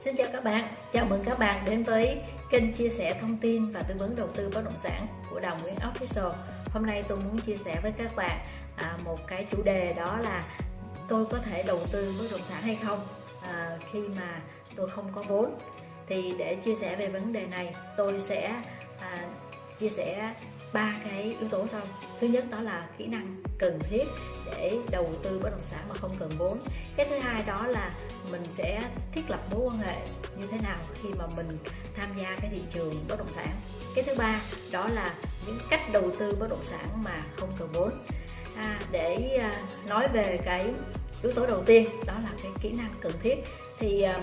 Xin chào các bạn, chào mừng các bạn đến với kênh chia sẻ thông tin và tư vấn đầu tư bất động sản của Đồng Nguyễn Official. Hôm nay tôi muốn chia sẻ với các bạn à, một cái chủ đề đó là tôi có thể đầu tư bất động sản hay không à, khi mà tôi không có vốn. Thì để chia sẻ về vấn đề này, tôi sẽ à, chia sẻ ba cái yếu tố sau. Thứ nhất đó là kỹ năng cần thiết để đầu tư bất động sản mà không cần vốn. Cái thứ hai đó là mình sẽ thiết lập mối quan hệ như thế nào khi mà mình tham gia cái thị trường bất động sản. Cái thứ ba đó là những cách đầu tư bất động sản mà không cần vốn. À, để à, nói về cái yếu tố đầu tiên đó là cái kỹ năng cần thiết. Thì à,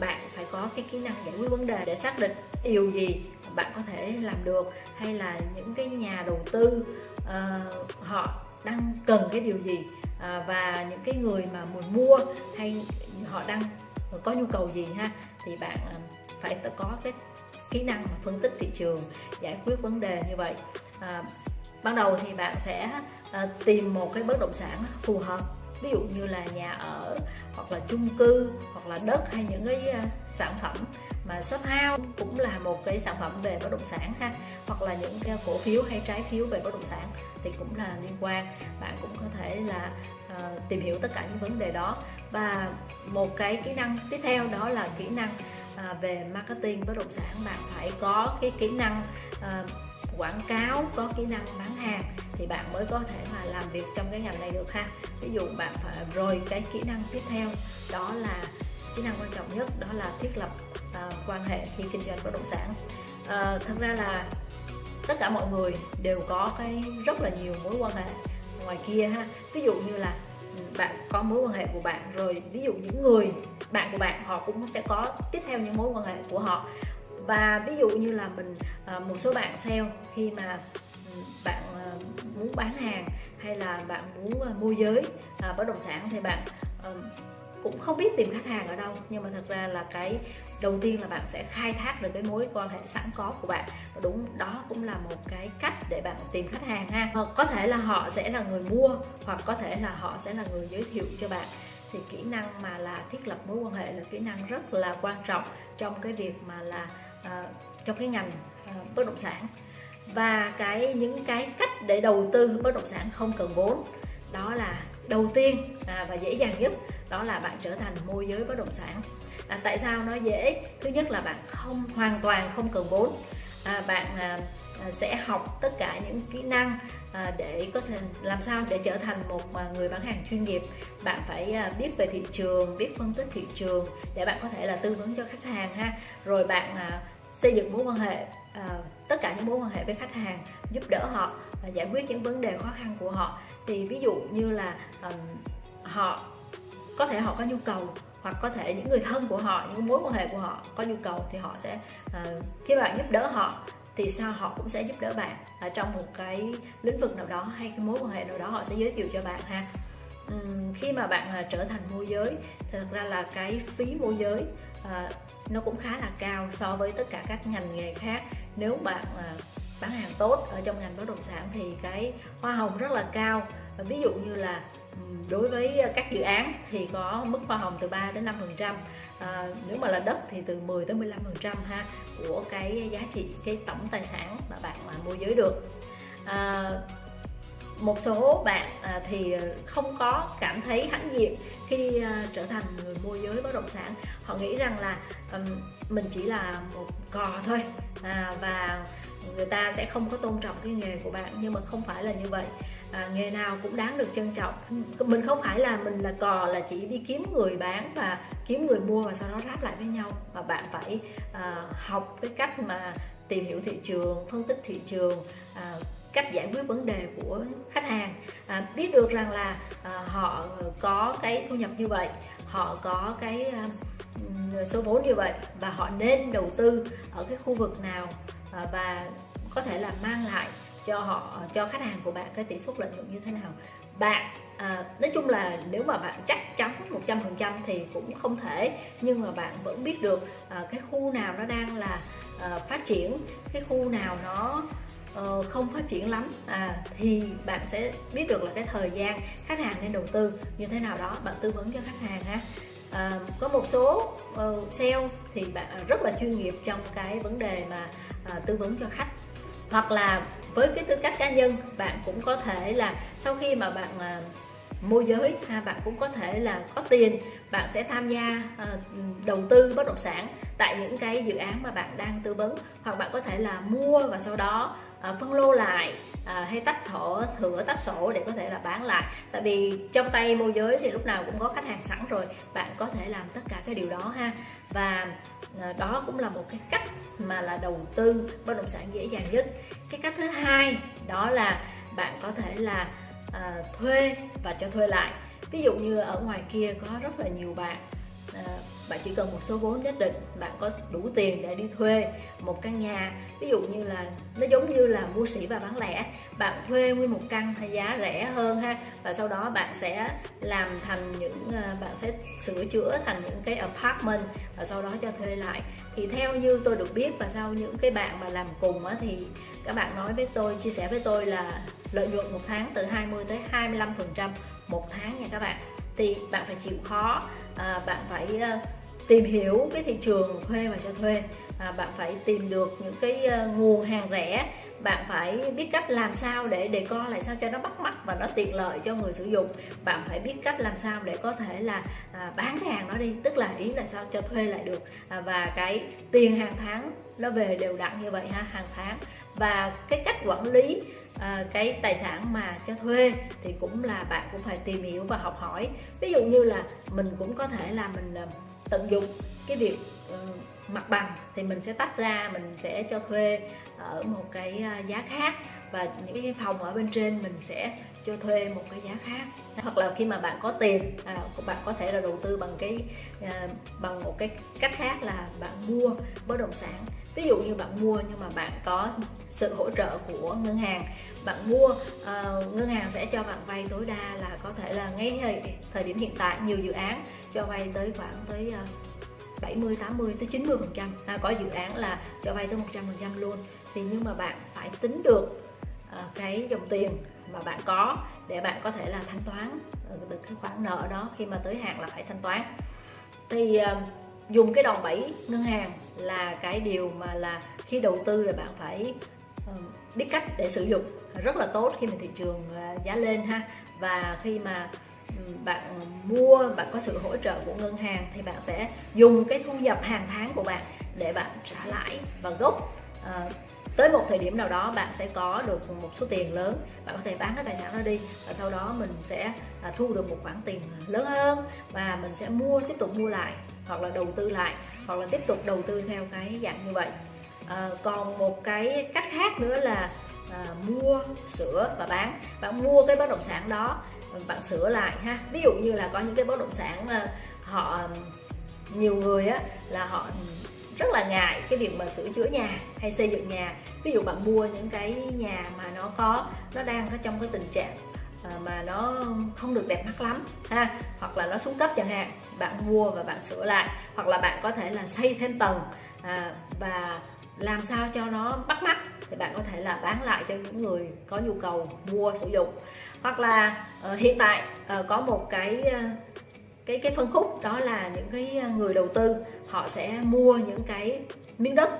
bạn phải có cái kỹ năng giải quyết vấn đề để xác định điều gì bạn có thể làm được hay là những cái nhà đầu tư uh, họ đang cần cái điều gì uh, và những cái người mà muốn mua hay họ đang có nhu cầu gì ha thì bạn uh, phải có cái kỹ năng phân tích thị trường giải quyết vấn đề như vậy. Uh, ban đầu thì bạn sẽ uh, tìm một cái bất động sản phù hợp ví dụ như là nhà ở hoặc là chung cư hoặc là đất hay những cái à, sản phẩm mà shop house cũng là một cái sản phẩm về bất động sản ha. Hoặc là những cái cổ phiếu hay trái phiếu về bất động sản thì cũng là liên quan. Bạn cũng có thể là uh, tìm hiểu tất cả những vấn đề đó. Và một cái kỹ năng tiếp theo đó là kỹ năng uh, về marketing bất động sản. Bạn phải có cái kỹ năng uh, quảng cáo có kỹ năng bán hàng thì bạn mới có thể mà làm việc trong cái ngành này được ha. Ví dụ bạn phải rồi cái kỹ năng tiếp theo đó là kỹ năng quan trọng nhất đó là thiết lập uh, quan hệ khi kinh doanh bất động sản. Uh, thật ra là tất cả mọi người đều có cái rất là nhiều mối quan hệ ngoài kia ha. Ví dụ như là bạn có mối quan hệ của bạn rồi ví dụ những người bạn của bạn họ cũng sẽ có tiếp theo những mối quan hệ của họ và ví dụ như là mình à, một số bạn sale khi mà ừ, bạn à, muốn bán hàng hay là bạn muốn à, môi giới bất động sản thì bạn ờ, cũng không biết tìm khách hàng ở đâu. Nhưng mà thật ra là cái đầu tiên là bạn sẽ khai thác được cái mối quan hệ sẵn có của bạn. Và đúng, đó cũng là một cái cách để bạn tìm khách hàng ha. Hoặc có thể là họ sẽ là người mua, hoặc có thể là họ sẽ là người giới thiệu cho bạn. Thì kỹ năng mà là thiết lập mối quan hệ là kỹ năng rất là quan trọng trong cái việc mà là À, trong cái ngành à, bất động sản. Và cái những cái cách để đầu tư bất động sản không cần vốn đó là đầu tiên à, và dễ dàng nhất đó là bạn trở thành môi giới bất động sản. À, tại sao nó dễ? Thứ nhất là bạn không hoàn toàn không cần vốn. À, bạn à, À, sẽ học tất cả những kỹ năng à, để có thể làm sao để trở thành một à, người bán hàng chuyên nghiệp. Bạn phải biết về thị trường biết phân tích thị trường để bạn có thể là tư vấn cho khách hàng ha. Rồi bạn xây dựng mối quan hệ tất cả những mối quan hệ với khách hàng giúp đỡ họ và giải quyết những vấn đề khó khăn của họ. Thì ví dụ như là họ có thể họ có nhu cầu hoặc có thể những người thân của họ những mối quan hệ của họ có nhu cầu thì họ sẽ uh, khi bạn giúp đỡ họ thì sao họ cũng sẽ giúp đỡ bạn ở trong một cái lĩnh vực nào đó hay cái mối quan hệ nào đó họ sẽ giới thiệu cho bạn ha. Uhm, khi mà bạn uh, trở thành môi giới thì thật ra là cái phí môi giới uh, nó cũng khá là cao so với tất cả các ngành nghề khác. Nếu bạn uh, à, bán hàng tốt ở trong ngành bất động sản thì cái hoa hồng rất là cao. Ví dụ như là đối với các dự án thì có mức hoa hồng từ 3 đến 5 phần trăm à, nếu mà là đất thì từ 10 tới 15 phần trăm ha của cái giá trị cái tổng tài sản mà bạn mà môi giới được. À, một số bạn à, thì không có cảm thấy hãnh diện khi à, trở thành người môi giới bất động sản. Họ nghĩ rằng là um, mình chỉ là một cò thôi à, và người ta sẽ không có tôn trọng cái nghề của bạn nhưng mà không phải là như vậy. À, nghề nào cũng đáng được trân trọng. Mình không phải là mình là cò là chỉ đi kiếm người bán và kiếm người mua và sau đó ráp lại với nhau mà bạn phải à, học cái cách mà tìm hiểu thị trường phân tích thị trường à, cách giải quyết vấn đề của khách hàng. À, biết được rằng là à, họ có cái thu nhập như vậy họ có cái à, số vốn như vậy và họ nên đầu tư ở cái khu vực nào Ờ, và có thể là mang lại cho họ cho khách hàng của bạn cái tỷ suất lợi nhuận như thế nào. Bạn à, nói chung là nếu mà bạn chắc chắn 100% thì cũng không thể nhưng mà bạn vẫn biết được à, cái khu nào nó đang là à, phát triển cái khu nào nó uh, không phát triển lắm. À, thì bạn sẽ biết được là cái thời gian khách hàng nên đầu tư như thế nào đó. Bạn tư vấn cho khách hàng ha à, có một số uh, sale thì bạn à, rất là chuyên nghiệp trong cái vấn đề mà uh, tư vấn cho khách. Hoặc là với cái tư cách cá nhân bạn cũng có thể là sau khi mà bạn uh, môi giới ha bạn cũng có thể là có tiền bạn sẽ tham gia uh, đầu tư bất động sản tại những cái dự án mà bạn đang tư vấn. Hoặc bạn có thể là mua và sau đó uh, phân lô lại à, hay tách thổ thửa tách sổ để có thể là bán lại. Tại vì trong tay môi giới thì lúc nào cũng có khách hàng sẵn rồi bạn có thể làm tất cả cái điều đó ha. Và à, đó cũng là một cái cách mà là đầu tư bất động sản dễ dàng nhất. Cái cách thứ hai đó là bạn có thể là à, thuê và cho thuê lại. Ví dụ như ở ngoài kia có rất là nhiều bạn À, bạn chỉ cần một số vốn nhất định bạn có đủ tiền để đi thuê một căn nhà. Ví dụ như là nó giống như là mua sỉ và bán lẻ. Bạn thuê nguyên một căn hay giá rẻ hơn ha và sau đó bạn sẽ làm thành những à, bạn sẽ sửa chữa thành những cái apartment và sau đó cho thuê lại. Thì theo như tôi được biết và sau những cái bạn mà làm cùng á, thì các bạn nói với tôi chia sẻ với tôi là lợi nhuận một tháng từ 20 tới 25 phần trăm một tháng nha các bạn. Thì bạn phải chịu khó à, bạn phải à, tìm hiểu cái thị trường thuê và cho thuê. À, bạn phải tìm được những cái à, nguồn hàng rẻ. Bạn phải biết cách làm sao để đề co lại sao cho nó bắt mắt và nó tiện lợi cho người sử dụng. Bạn phải biết cách làm sao để có thể là à, bán cái hàng nó đi tức là ý là sao cho thuê lại được. À, và cái tiền hàng tháng nó về đều đặn như vậy ha hàng tháng. Và cái cách quản lý à, cái tài sản mà cho thuê thì cũng là bạn cũng phải tìm hiểu và học hỏi. Ví dụ như là mình cũng có thể là mình à, tận dụng cái việc uh, mặt bằng thì mình sẽ tách ra mình sẽ cho thuê ở một cái à, giá khác và những cái phòng ở bên trên mình sẽ cho thuê một cái giá khác. Hoặc là khi mà bạn có tiền à, bạn có thể là đầu tư bằng cái à, bằng một cái cách khác là bạn mua bất động sản. Ví dụ như bạn mua nhưng mà bạn có sự hỗ trợ của ngân hàng. Bạn mua à, ngân hàng sẽ cho bạn vay tối đa là có thể là ngay thời, thời điểm hiện tại nhiều dự án cho vay tới khoảng tới à, 70 80 tới 90 phần trăm. À, có dự án là cho vay tới 100 phần trăm luôn. Thì nhưng mà bạn phải tính được à, cái dòng tiền mà bạn có để bạn có thể là thanh toán ờ, được cái khoản nợ đó khi mà tới hạn là phải thanh toán. Thì ờ, dùng cái đòn bẩy ngân hàng là cái điều mà là khi đầu tư là bạn phải ờ, biết cách để sử dụng, rất là tốt khi mà thị trường giá lên ha. Và khi mà ừ, bạn mua, bạn có sự hỗ trợ của ngân hàng thì bạn sẽ dùng cái thu nhập hàng tháng của bạn để bạn trả lãi và gốc tới một thời điểm nào đó bạn sẽ có được một số tiền lớn bạn có thể bán cái tài sản đó đi và sau đó mình sẽ à, thu được một khoản tiền lớn hơn và mình sẽ mua tiếp tục mua lại hoặc là đầu tư lại hoặc là tiếp tục đầu tư theo cái dạng như vậy. À, còn một cái cách khác nữa là à, mua sửa và bán. Bạn mua cái bất động sản đó bạn sửa lại ha. Ví dụ như là có những cái bất động sản mà họ nhiều người á là họ rất là ngại cái việc mà sửa chữa nhà hay xây dựng nhà. Ví dụ bạn mua những cái nhà mà nó có nó đang có trong cái tình trạng à, mà nó không được đẹp mắt lắm ha hoặc là nó xuống cấp chẳng hạn bạn mua và bạn sửa lại. Hoặc là bạn có thể là xây thêm tầng à, và làm sao cho nó bắt mắt thì bạn có thể là bán lại cho những người có nhu cầu mua sử dụng. Hoặc là uh, hiện tại uh, có một cái uh, cái cái phân khúc đó là những cái à, người đầu tư họ sẽ mua những cái miếng đất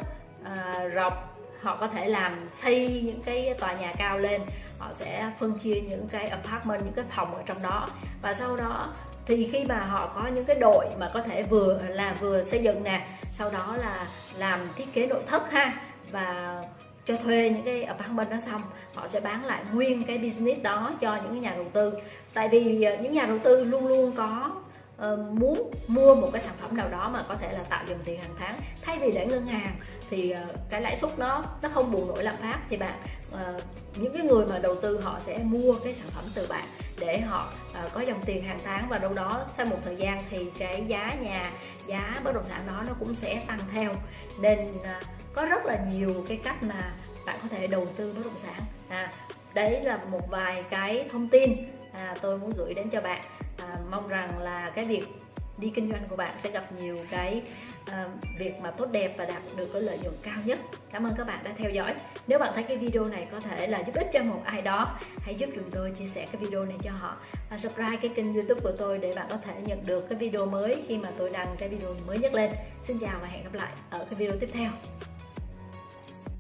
à, uh, rộng họ có thể làm xây những cái tòa nhà cao lên họ sẽ phân chia những cái apartment những cái phòng ở trong đó. Và sau đó thì khi mà họ có những cái đội mà có thể vừa là vừa xây dựng nè sau đó là làm thiết kế nội thất ha và cho thuê những cái apartment đó xong họ sẽ bán lại nguyên cái business đó cho những cái nhà đầu tư. Tại vì à, những nhà đầu tư luôn luôn có uh, muốn mua một cái sản phẩm nào đó mà có thể là tạo dòng tiền hàng tháng thay vì để ngân hàng thì uh, cái lãi suất nó nó không bù nổi lạm phát thì bạn uh, những cái người mà đầu tư họ sẽ mua cái sản phẩm từ bạn để họ uh, có dòng tiền hàng tháng và đâu đó sau một thời gian thì cái giá nhà giá bất động sản đó nó cũng sẽ tăng theo. Nên uh, có rất là nhiều cái cách mà bạn có thể đầu tư bất động sản. À, đấy là một vài cái thông tin à, tôi muốn gửi đến cho bạn à, mong rằng là cái việc đi kinh doanh của bạn sẽ gặp nhiều cái uh, việc mà tốt đẹp và đạt được cái lợi nhuận cao nhất. Cảm ơn các bạn đã theo dõi. Nếu bạn thấy cái video này có thể là giúp ích cho một ai đó hãy giúp chúng tôi chia sẻ cái video này cho họ. Và subscribe cái kênh youtube của tôi để bạn có thể nhận được cái video mới khi mà tôi đăng cái video mới nhất lên. Xin chào và hẹn gặp lại ở cái video tiếp theo.